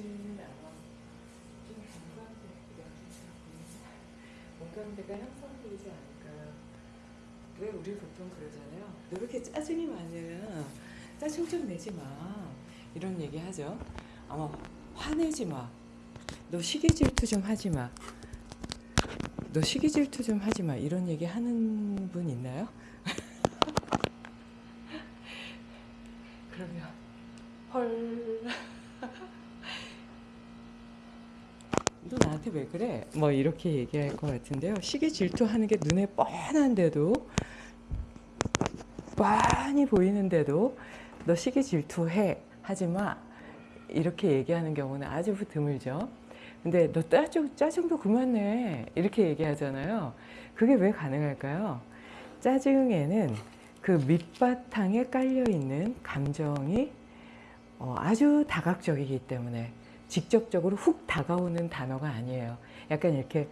않아. 좀 공감대, 공감대가 형성되지 않을까. 왜 우리 보통 그러잖아요. 너 왜 이렇게 짜증이 많으면 짜증 좀 내지 마. 이런 얘기 하죠. 아마 화내지 마. 너 시기 질투 좀 하지 마. 너 시기 질투 좀 하지 마. 이런 얘기 하는 분 있나요? 그러면 헐. 너 나한테 왜 그래? 뭐 이렇게 얘기할 것 같은데요. 시기 질투하는 게 눈에 뻔한데도 뻔히 보이는데도 너 시기 질투해 하지 마 이렇게 얘기하는 경우는 아주 드물죠. 근데 너 짜증, 짜증도 그만 내 이렇게 얘기하잖아요. 그게 왜 가능할까요? 짜증에는 그 밑바탕에 깔려 있는 감정이 어, 아주 다각적이기 때문에 직접적으로 훅 다가오는 단어가 아니에요. 약간 이렇게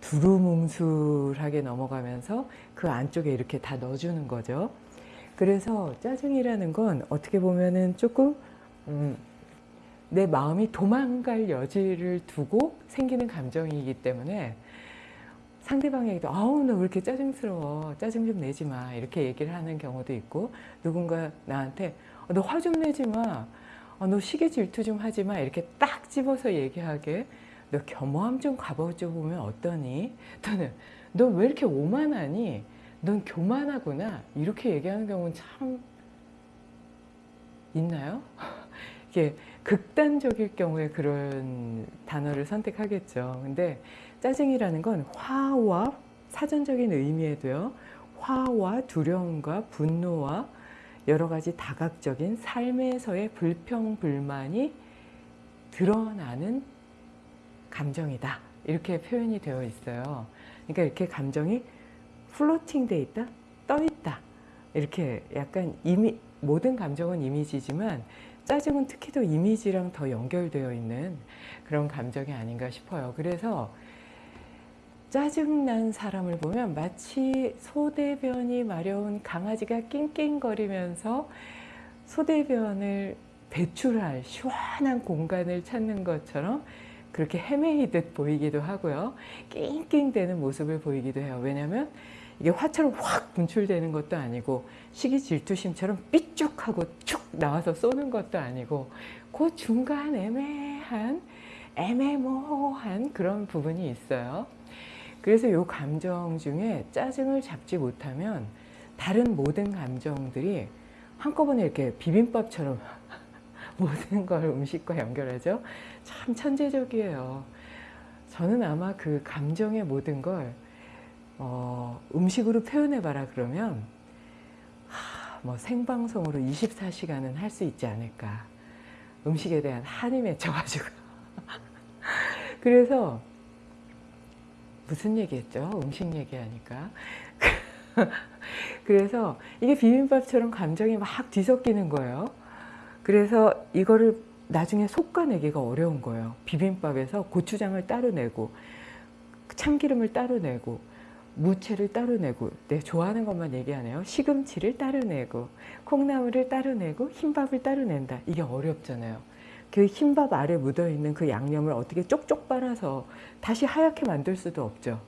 두루뭉술하게 넘어가면서 그 안쪽에 이렇게 다 넣어주는 거죠. 그래서 짜증이라는 건 어떻게 보면은 조금 음, 내 마음이 도망갈 여지를 두고 생기는 감정이기 때문에 상대방에게도 아우 너왜 이렇게 짜증스러워 짜증 좀 내지 마 이렇게 얘기를 하는 경우도 있고 누군가 나한테 너 화 좀 내지 마 어, 너 시기 질투 좀 하지 마 이렇게 딱 집어서 얘기하게 너 겸허함 좀 가보죠 보면 어떠니 또는 너 왜 이렇게 오만하니 넌 교만하구나 이렇게 얘기하는 경우는 참 있나요? 이게 극단적일 경우에 그런 단어를 선택하겠죠. 근데 짜증이라는 건 화와 사전적인 의미에도요. 화와 두려움과 분노와 여러 가지 다각적인 삶에서의 불평, 불만이 드러나는 감정이다. 이렇게 표현이 되어 있어요. 그러니까 이렇게 감정이 플로팅 돼 있다, 떠 있다. 이렇게 약간 이미, 모든 감정은 이미지지만 짜증은 특히 더 이미지랑 더 연결되어 있는 그런 감정이 아닌가 싶어요. 그래서 짜증난 사람을 보면 마치 소대변이 마려운 강아지가 낑낑거리면서 소대변을 배출할 시원한 공간을 찾는 것처럼 그렇게 헤매이듯 보이기도 하고요. 낑낑대는 모습을 보이기도 해요. 왜냐하면 이게 화처럼 확 분출되는 것도 아니고 시기 질투심처럼 삐쭉하고 축 나와서 쏘는 것도 아니고 그 중간 애매한 애매모호한 그런 부분이 있어요. 그래서 이 감정 중에 짜증을 잡지 못하면 다른 모든 감정들이 한꺼번에 이렇게 비빔밥처럼 모든 걸 음식과 연결하죠. 참 천재적이에요. 저는 아마 그 감정의 모든 걸 어, 음식으로 표현해봐라 그러면 하, 뭐 생방송으로 24시간은 할 수 있지 않을까. 음식에 대한 한이 맺혀가지고. 그래서 무슨 얘기했죠? 음식 얘기하니까. 그래서 이게 비빔밥처럼 감정이 막 뒤섞이는 거예요. 그래서 이거를 나중에 솎아내기가 어려운 거예요. 비빔밥에서 고추장을 따로 내고 참기름을 따로 내고 무채를 따로 내고 내 좋아하는 것만 얘기하네요. 시금치를 따로 내고 콩나물을 따로 내고 흰밥을 따로 낸다. 이게 어렵잖아요. 그 흰밥 아래 묻어있는 그 양념을 어떻게 쪽쪽 빨아서 다시 하얗게 만들 수도 없죠.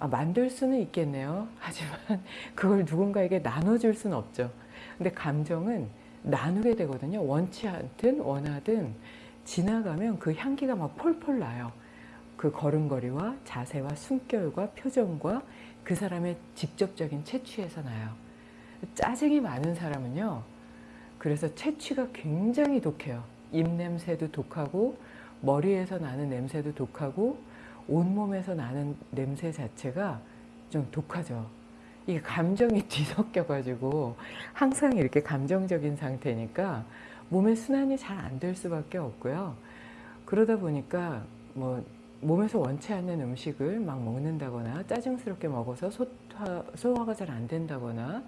아, 만들 수는 있겠네요. 하지만 그걸 누군가에게 나눠줄 수는 없죠. 근데 감정은 나누게 되거든요. 원치 않든 원하든 지나가면 그 향기가 막 폴폴 나요. 그 걸음걸이와 자세와 숨결과 표정과 그 사람의 직접적인 채취에서 나요. 짜증이 많은 사람은요. 그래서 채취가 굉장히 독해요. 입냄새도 독하고 머리에서 나는 냄새도 독하고 온몸에서 나는 냄새 자체가 좀 독하죠. 이게 감정이 뒤섞여 가지고 항상 이렇게 감정적인 상태니까 몸의 순환이 잘 안 될 수밖에 없고요. 그러다 보니까 뭐 몸에서 원치 않는 음식을 막 먹는다거나 짜증스럽게 먹어서 소화, 소화가 잘 안 된다거나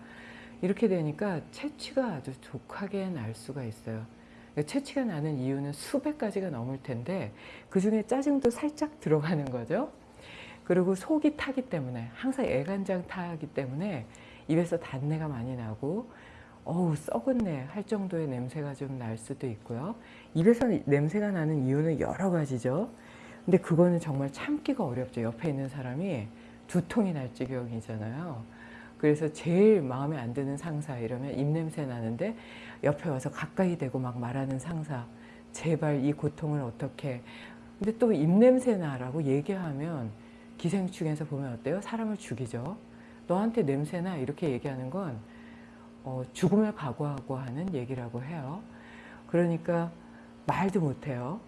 이렇게 되니까 채취가 아주 독하게 날 수가 있어요. 채취가 나는 이유는 수백 가지가 넘을 텐데 그 중에 짜증도 살짝 들어가는 거죠. 그리고 속이 타기 때문에 항상 애간장 타기 때문에 입에서 단내가 많이 나고 어우 썩었네 할 정도의 냄새가 좀 날 수도 있고요. 입에서 냄새가 나는 이유는 여러 가지죠. 근데 그거는 정말 참기가 어렵죠. 옆에 있는 사람이 두통이 날 지경이잖아요. 그래서 제일 마음에 안 드는 상사 이러면 입냄새 나는데 옆에 와서 가까이 대고 막 말하는 상사 제발 이 고통을 어떻게 근데 또 입냄새 나라고 얘기하면 기생충에서 보면 어때요? 사람을 죽이죠. 너한테 냄새나 이렇게 얘기하는 건 어, 죽음을 각오하고 하는 얘기라고 해요. 그러니까 말도 못해요.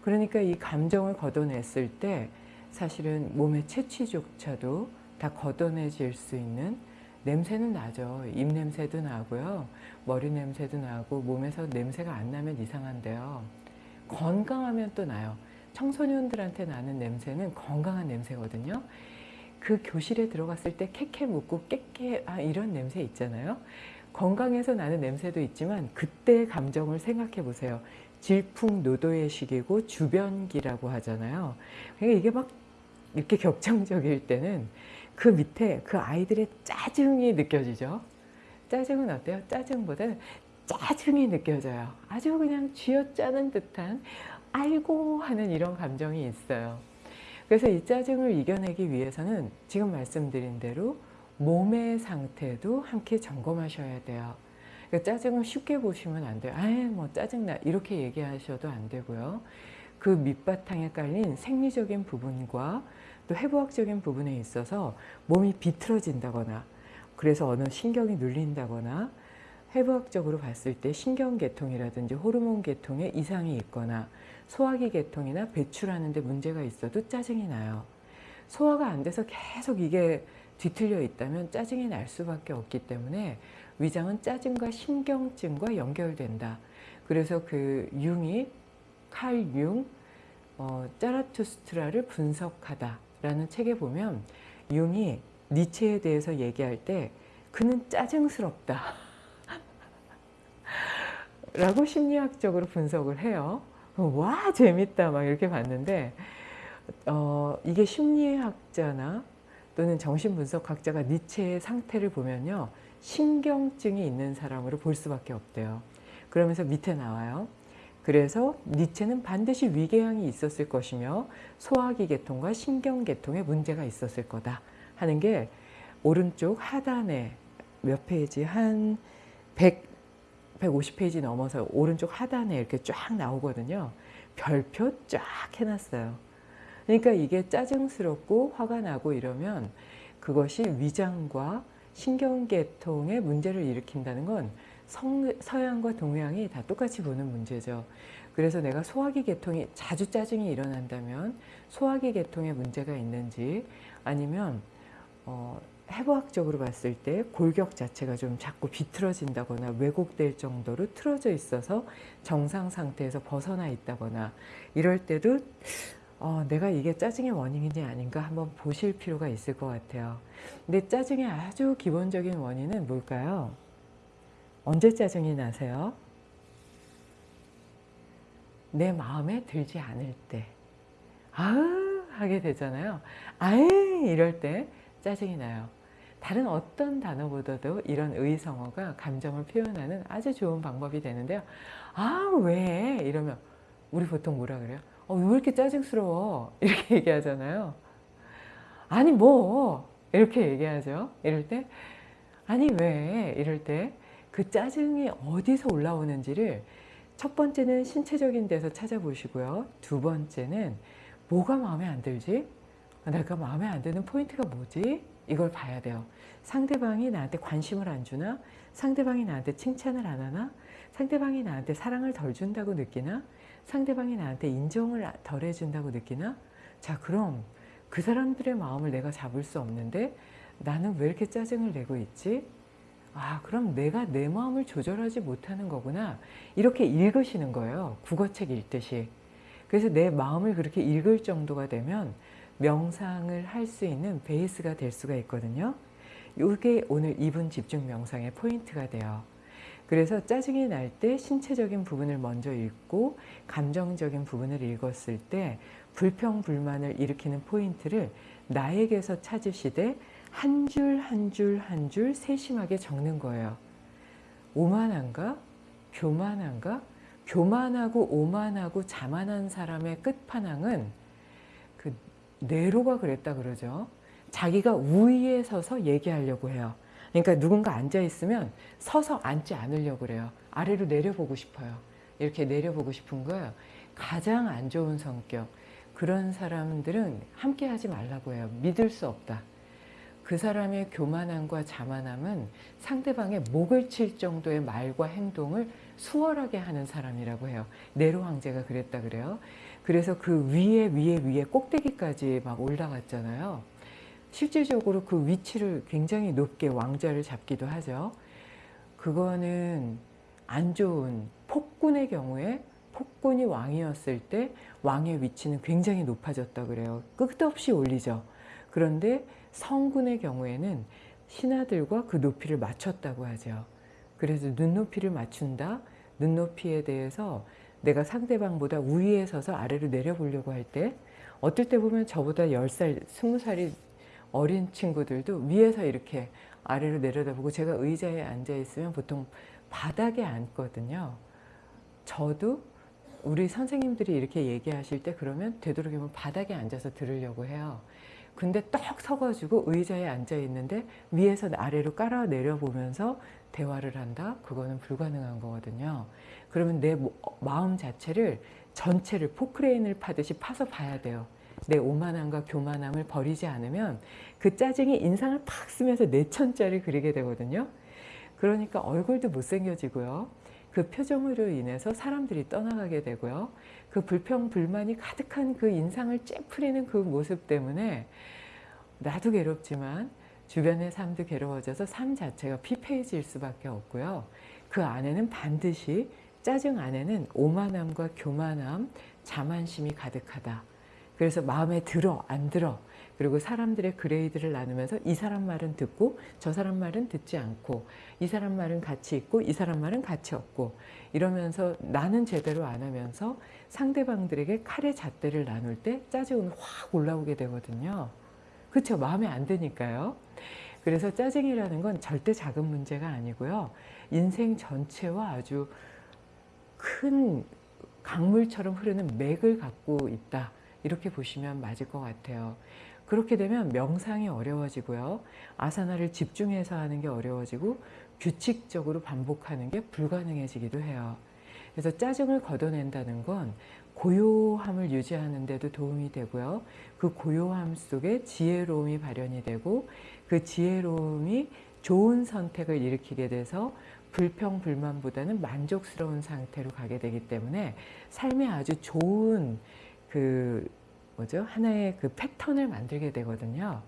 그러니까 이 감정을 걷어냈을 때 사실은 몸의 채취조차도 다 걷어내질 수 있는 냄새는 나죠. 입 냄새도 나고요. 머리 냄새도 나고 몸에서 냄새가 안 나면 이상한데요. 건강하면 또 나요. 청소년들한테 나는 냄새는 건강한 냄새거든요. 그 교실에 들어갔을 때 캐캐 묻고 깨깨 아 이런 냄새 있잖아요. 건강해서 나는 냄새도 있지만 그때의 감정을 생각해 보세요. 질풍노도의 시기고 주변기라고 하잖아요. 그러니까 이게 막 이렇게 격정적일 때는 그 밑에 그 아이들의 짜증이 느껴지죠. 짜증은 어때요? 짜증보다 짜증이 느껴져요. 아주 그냥 쥐어짜는 듯한 아이고 하는 이런 감정이 있어요. 그래서 이 짜증을 이겨내기 위해서는 지금 말씀드린 대로 몸의 상태도 함께 점검하셔야 돼요. 그러니까 짜증을 쉽게 보시면 안 돼요. 아예 뭐 짜증나 이렇게 얘기하셔도 안 되고요. 그 밑바탕에 깔린 생리적인 부분과 또 해부학적인 부분에 있어서 몸이 비틀어진다거나 그래서 어느 신경이 눌린다거나 해부학적으로 봤을 때 신경계통이라든지 호르몬 계통에 이상이 있거나 소화기 계통이나 배출하는 데 문제가 있어도 짜증이 나요. 소화가 안 돼서 계속 이게 뒤틀려 있다면 짜증이 날 수밖에 없기 때문에 위장은 짜증과 신경증과 연결된다. 그래서 그 융이 칼 융, 어, 짜라투스트라를 분석하다 라는 책에 보면 융이 니체에 대해서 얘기할 때 그는 짜증스럽다 라고 심리학적으로 분석을 해요. 와 재밌다 막 이렇게 봤는데 어, 이게 심리학자나 또는 정신분석학자가 니체의 상태를 보면요. 신경증이 있는 사람으로 볼 수밖에 없대요. 그러면서 밑에 나와요. 그래서 니체는 반드시 위궤양이 있었을 것이며 소화기 계통과 신경 계통에 문제가 있었을 거다 하는 게 오른쪽 하단에 몇 페이지 한 100, 150페이지 넘어서 오른쪽 하단에 이렇게 쫙 나오거든요. 별표 쫙 해놨어요. 그러니까 이게 짜증스럽고 화가 나고 이러면 그것이 위장과 신경계통에 문제를 일으킨다는 건 성, 서양과 동양이 다 똑같이 보는 문제죠. 그래서 내가 소화기 계통이 자주 짜증이 일어난다면 소화기 계통에 문제가 있는지 아니면 어, 해부학적으로 봤을 때 골격 자체가 좀 자꾸 비틀어진다거나 왜곡될 정도로 틀어져 있어서 정상 상태에서 벗어나 있다거나 이럴 때도 어, 내가 이게 짜증의 원인인지 아닌가 한번 보실 필요가 있을 것 같아요. 근데 짜증의 아주 기본적인 원인은 뭘까요? 언제 짜증이 나세요? 내 마음에 들지 않을 때. 아으 하게 되잖아요. 아이 이럴 때 짜증이 나요. 다른 어떤 단어보다도 이런 의성어가 감정을 표현하는 아주 좋은 방법이 되는데요. 아 왜? 이러면 우리 보통 뭐라 그래요? 어, 왜 이렇게 짜증스러워? 이렇게 얘기하잖아요. 아니 뭐 이렇게 얘기하죠. 이럴 때 아니 왜? 이럴 때 그 짜증이 어디서 올라오는지를 첫 번째는 신체적인 데서 찾아보시고요. 두 번째는 뭐가 마음에 안 들지? 내가 마음에 안 드는 포인트가 뭐지? 이걸 봐야 돼요. 상대방이 나한테 관심을 안 주나? 상대방이 나한테 칭찬을 안 하나? 상대방이 나한테 사랑을 덜 준다고 느끼나? 상대방이 나한테 인정을 덜 해준다고 느끼나? 자 그럼 그 사람들의 마음을 내가 잡을 수 없는데 나는 왜 이렇게 짜증을 내고 있지? 아 그럼 내가 내 마음을 조절하지 못하는 거구나. 이렇게 읽으시는 거예요. 국어책 읽듯이. 그래서 내 마음을 그렇게 읽을 정도가 되면 명상을 할 수 있는 베이스가 될 수가 있거든요. 이게 오늘 2분 집중 명상의 포인트가 돼요. 그래서 짜증이 날 때 신체적인 부분을 먼저 읽고 감정적인 부분을 읽었을 때 불평 불만을 일으키는 포인트를 나에게서 찾으시되 한 줄 한 줄 한 줄 세심하게 적는 거예요. 오만한가? 교만한가? 교만하고 오만하고 자만한 사람의 끝판왕은 그 네로가 그랬다 그러죠. 자기가 우위에 서서 얘기하려고 해요. 그러니까 누군가 앉아 있으면 서서 앉지 않으려고 그래요. 아래로 내려보고 싶어요. 이렇게 내려보고 싶은 거예요. 가장 안 좋은 성격. 그런 사람들은 함께 하지 말라고 해요. 믿을 수 없다. 그 사람의 교만함과 자만함은 상대방의 목을 칠 정도의 말과 행동을 수월하게 하는 사람이라고 해요. 네로 황제가 그랬다 그래요. 그래서 그 위에 위에 위에 꼭대기까지 막 올라갔잖아요. 실질적으로 그 위치를 굉장히 높게 왕자를 잡기도 하죠. 그거는 안 좋은 폭군의 경우에 폭군이 왕이었을 때 왕의 위치는 굉장히 높아졌다 그래요. 끝없이 올리죠. 그런데 성군의 경우에는 신하들과 그 높이를 맞췄다고 하죠. 그래서 눈높이를 맞춘다. 눈높이에 대해서 내가 상대방보다 우위에 서서 아래로 내려보려고 할 때 어떨 때 보면 저보다 10살, 20살이 어린 친구들도 위에서 이렇게 아래로 내려다보고 제가 의자에 앉아 있으면 보통 바닥에 앉거든요. 저도 우리 선생님들이 이렇게 얘기하실 때 그러면 되도록이면 바닥에 앉아서 들으려고 해요. 근데 떡 서가지고 의자에 앉아 있는데 위에서 아래로 깔아 내려보면서 대화를 한다? 그거는 불가능한 거거든요. 그러면 내 마음 자체를 전체를 포크레인을 파듯이 파서 봐야 돼요. 내 오만함과 교만함을 버리지 않으면 그 짜증이 인상을 팍 쓰면서 내 천자를 그리게 되거든요. 그러니까 얼굴도 못생겨지고요. 그 표정으로 인해서 사람들이 떠나가게 되고요. 그 불평, 불만이 가득한 그 인상을 째푸리는 그 모습 때문에 나도 괴롭지만 주변의 삶도 괴로워져서 삶 자체가 피폐해질 수밖에 없고요. 그 안에는 반드시 짜증 안에는 오만함과 교만함, 자만심이 가득하다. 그래서 마음에 들어, 안 들어. 그리고 사람들의 그레이드를 나누면서 이 사람 말은 듣고 저 사람 말은 듣지 않고 이 사람 말은 같이 있고 이 사람 말은 같이 없고 이러면서 나는 제대로 안 하면서 상대방들에게 칼의 잣대를 나눌 때 짜증은 확 올라오게 되거든요. 그렇죠. 마음에 안 드니까요. 그래서 짜증이라는 건 절대 작은 문제가 아니고요. 인생 전체와 아주 큰 강물처럼 흐르는 맥을 갖고 있다. 이렇게 보시면 맞을 것 같아요. 그렇게 되면 명상이 어려워지고요. 아사나를 집중해서 하는 게 어려워지고 규칙적으로 반복하는 게 불가능해지기도 해요. 그래서 짜증을 걷어낸다는 건 고요함을 유지하는 데도 도움이 되고요. 그 고요함 속에 지혜로움이 발현이 되고 그 지혜로움이 좋은 선택을 일으키게 돼서 불평, 불만보다는 만족스러운 상태로 가게 되기 때문에 삶에 아주 좋은 그 뭐죠? 하나의 그 패턴을 만들게 되거든요.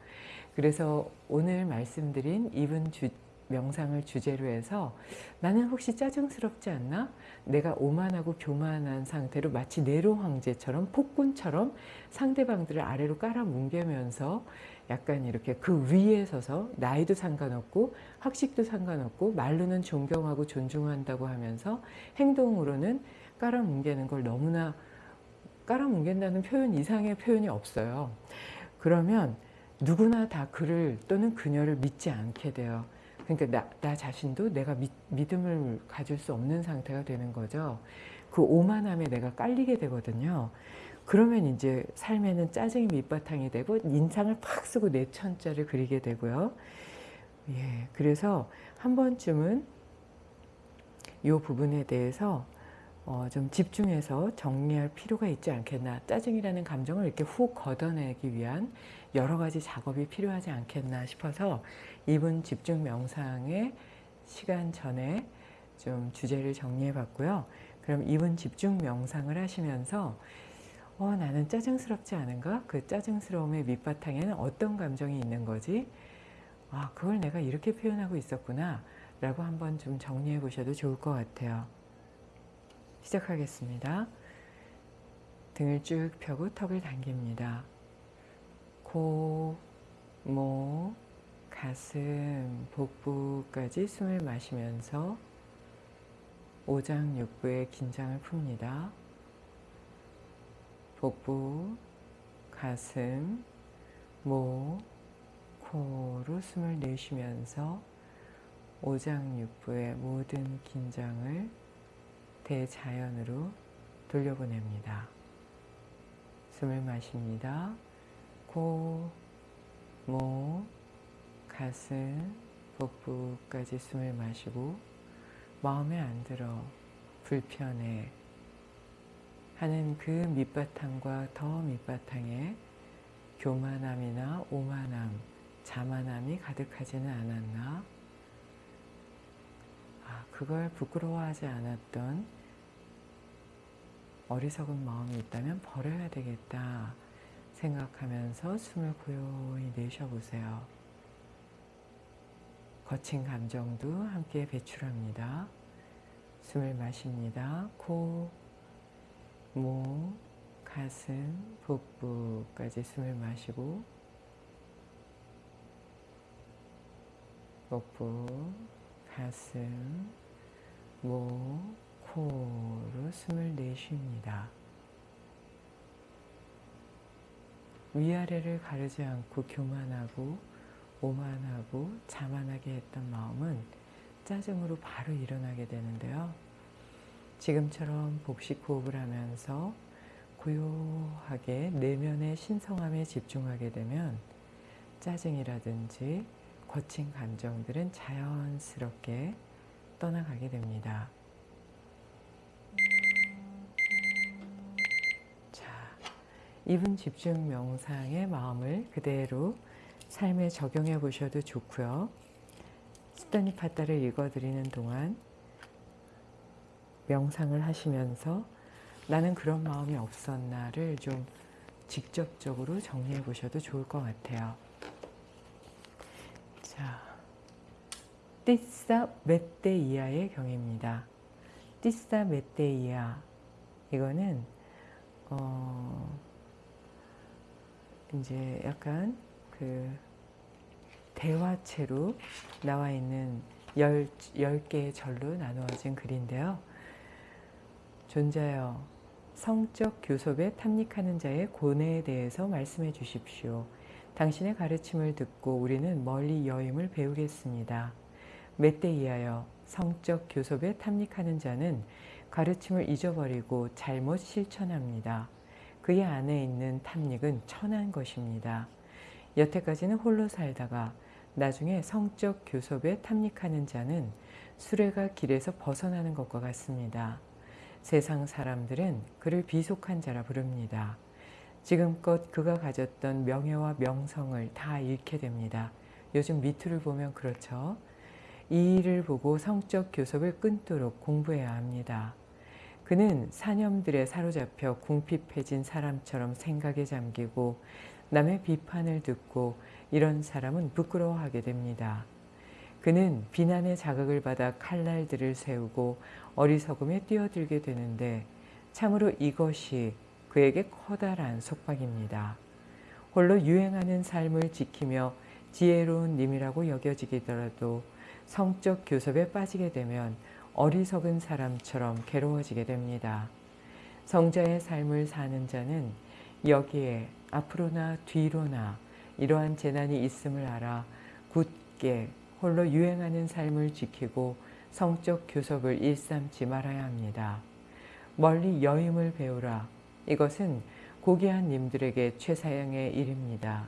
그래서 오늘 말씀드린 이분 주, 명상을 주제로 해서 나는 혹시 짜증스럽지 않나? 내가 오만하고 교만한 상태로 마치 네로 황제처럼 폭군처럼 상대방들을 아래로 깔아 뭉개면서 약간 이렇게 그 위에 서서 나이도 상관없고 학식도 상관없고 말로는 존경하고 존중한다고 하면서 행동으로는 깔아 뭉개는 걸 너무나 깔아뭉갠다는 표현 이상의 표현이 없어요. 그러면 누구나 다 그를 또는 그녀를 믿지 않게 돼요. 그러니까 나, 나 자신도 내가 믿, 믿음을 가질 수 없는 상태가 되는 거죠. 그 오만함에 내가 깔리게 되거든요. 그러면 이제 삶에는 짜증이 밑바탕이 되고 인상을 팍 쓰고 내 천자를 그리게 되고요. 예, 그래서 한 번쯤은 이 부분에 대해서 어, 좀 집중해서 정리할 필요가 있지 않겠나 짜증이라는 감정을 이렇게 훅 걷어내기 위한 여러 가지 작업이 필요하지 않겠나 싶어서 이분 집중 명상의 시간 전에 좀 주제를 정리해 봤고요 그럼 이분 집중 명상을 하시면서 어, 나는 짜증스럽지 않은가? 그 짜증스러움의 밑바탕에는 어떤 감정이 있는 거지? 아, 그걸 내가 이렇게 표현하고 있었구나 라고 한번 좀 정리해 보셔도 좋을 것 같아요 시작하겠습니다. 등을 쭉 펴고 턱을 당깁니다. 코, 목, 가슴, 복부까지 숨을 마시면서 오장육부의 긴장을 풉니다. 복부, 가슴, 목, 코로 숨을 내쉬면서 오장육부의 모든 긴장을 대자연으로 돌려보냅니다. 숨을 마십니다. 코, 목, 가슴, 복부까지 숨을 마시고 마음에 안 들어 불편해 하는 그 밑바탕과 더 밑바탕에 교만함이나 오만함, 자만함이 가득하지는 않았나? 아, 그걸 부끄러워하지 않았던 어리석은 마음이 있다면 버려야 되겠다 생각하면서 숨을 고요히 내쉬어보세요. 거친 감정도 함께 배출합니다. 숨을 마십니다. 코, 목, 가슴, 복부까지 숨을 마시고 복부, 가슴, 목, 코로 숨을 내쉽니다. 위아래를 가르지 않고 교만하고 오만하고 자만하게 했던 마음은 짜증으로 바로 일어나게 되는데요. 지금처럼 복식 호흡을 하면서 고요하게 내면의 신성함에 집중하게 되면 짜증이라든지 거친 감정들은 자연스럽게 떠나가게 됩니다. 자, 2분 집중 명상의 마음을 그대로 삶에 적용해 보셔도 좋고요. 스타니 파타를 읽어드리는 동안 명상을 하시면서 나는 그런 마음이 없었나를 좀 직접적으로 정리해 보셔도 좋을 것 같아요. 자, 띠싸 메떼이아의 경입니다. 띠싸 메떼이아 이거는 어 이제 약간 그 대화체로 나와 있는 열, 열 개의 절로 나누어진 글인데요. 존자여, 성적 교섭에 탐닉하는 자의 고뇌에 대해서 말씀해 주십시오. 당신의 가르침을 듣고 우리는 멀리 여임을 배우겠습니다. 멧돼이하여 성적 교섭에 탐닉하는 자는 가르침을 잊어버리고 잘못 실천합니다. 그의 안에 있는 탐닉은 천한 것입니다. 여태까지는 홀로 살다가 나중에 성적 교섭에 탐닉하는 자는 수레가 길에서 벗어나는 것과 같습니다. 세상 사람들은 그를 비속한 자라 부릅니다. 지금껏 그가 가졌던 명예와 명성을 다 잃게 됩니다. 요즘 미투를 보면 그렇죠. 이 일을 보고 성적 교섭을 끊도록 공부해야 합니다. 그는 사념들에 사로잡혀 궁핍해진 사람처럼 생각에 잠기고 남의 비판을 듣고 이런 사람은 부끄러워하게 됩니다. 그는 비난의 자극을 받아 칼날들을 세우고 어리석음에 뛰어들게 되는데 참으로 이것이 그에게 커다란 속박입니다. 홀로 유행하는 삶을 지키며 지혜로운 님이라고 여겨지더라도 성적 교섭에 빠지게 되면 어리석은 사람처럼 괴로워지게 됩니다. 성자의 삶을 사는 자는 여기에 앞으로나 뒤로나 이러한 재난이 있음을 알아 굳게 홀로 유행하는 삶을 지키고 성적 교섭을 일삼지 말아야 합니다. 멀리 여임을 배우라. 이것은 고귀한 님들에게 최사양의 일입니다.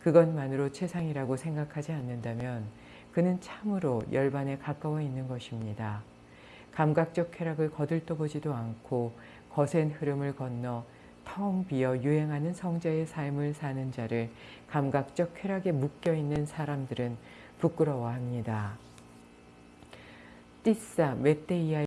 그것만으로 최상이라고 생각하지 않는다면 그는 참으로 열반에 가까워 있는 것입니다. 감각적 쾌락을 거들떠보지도 않고 거센 흐름을 건너 텅 비어 유행하는 성자의 삶을 사는 자를 감각적 쾌락에 묶여있는 사람들은 부끄러워합니다. 띠싸 메테이아